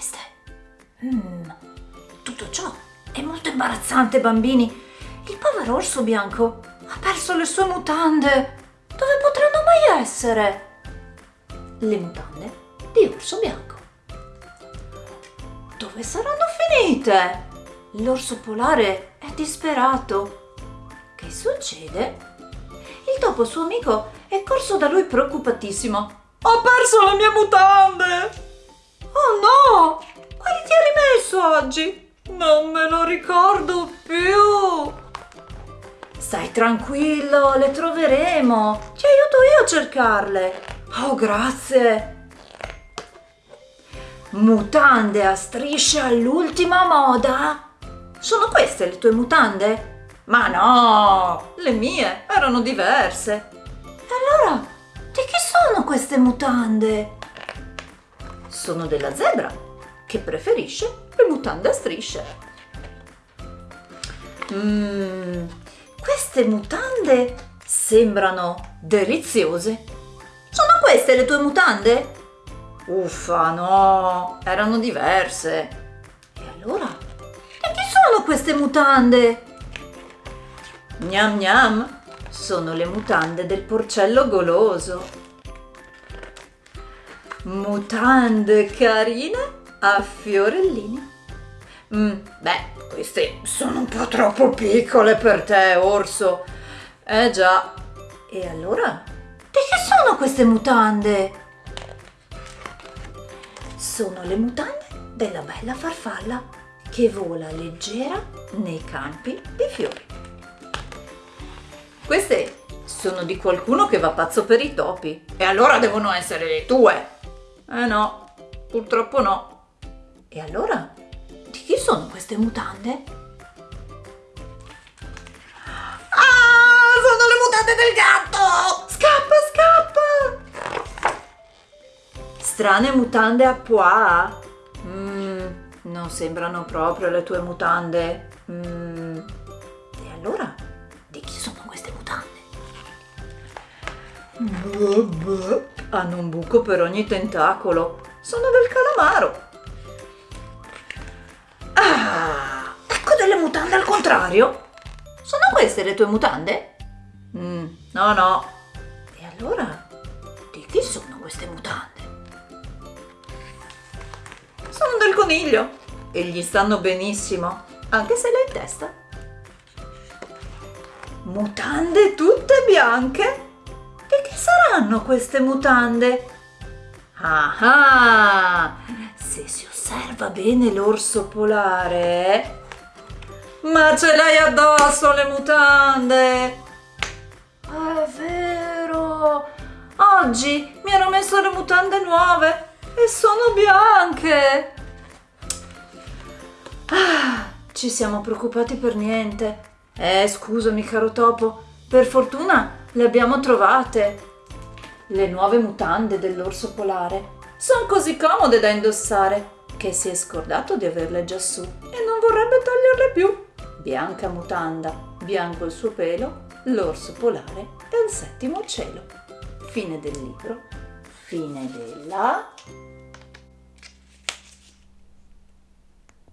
queste? Mm, tutto ciò è molto imbarazzante, bambini. Il povero orso bianco ha perso le sue mutande. Dove potranno mai essere? Le mutande di orso bianco. Dove saranno finite? L'orso polare è disperato. Che succede? Il topo suo amico è corso da lui preoccupatissimo. Ho perso le mie mutande! Oh no! Quali ti hai rimesso oggi? Non me lo ricordo più! Stai tranquillo, le troveremo! Ti aiuto io a cercarle! Oh, grazie! Mutande a strisce all'ultima moda? Sono queste le tue mutande? Ma no! Le mie erano diverse! E allora, di chi sono queste mutande? Sono della zebra, che preferisce le mutande a strisce. Mmm, queste mutande sembrano deliziose. Sono queste le tue mutande? Uffa, no, erano diverse. E allora? E chi sono queste mutande? Gnam gnam, sono le mutande del porcello goloso. Mutande carine a fiorellini. Mm, beh, queste sono un po' troppo piccole per te, orso. Eh già. E allora? Di che sono queste mutande? Sono le mutande della bella farfalla che vola leggera nei campi di fiori. Queste sono di qualcuno che va pazzo per i topi. E allora devono essere le tue. Eh no, purtroppo no. E allora, di chi sono queste mutande? Ah, sono le mutande del gatto! Scappa, scappa! Strane mutande a pois. Mm, non sembrano proprio le tue mutande. Mm. E allora, di chi sono queste mutande? Hanno un buco per ogni tentacolo. Sono del calamaro. Ah, ecco delle mutande al contrario. Sono queste le tue mutande? Mm, no, no. E allora, di chi sono queste mutande? Sono del coniglio e gli stanno benissimo, anche se l'hai in testa. Mutande tutte bianche? Di chi saranno queste mutande? Ah, ah se si osserva bene l'orso polare... Ma ce l'hai addosso le mutande! È vero! Oggi mi ero messo le mutande nuove e sono bianche! Ah, ci siamo preoccupati per niente. Eh, scusami caro topo, per fortuna le abbiamo trovate. Le nuove mutande dell'orso polare sono così comode da indossare che si è scordato di averle già su e non vorrebbe toglierle più. Bianca mutanda, bianco il suo pelo, l'orso polare è al settimo cielo. Fine del libro, fine della...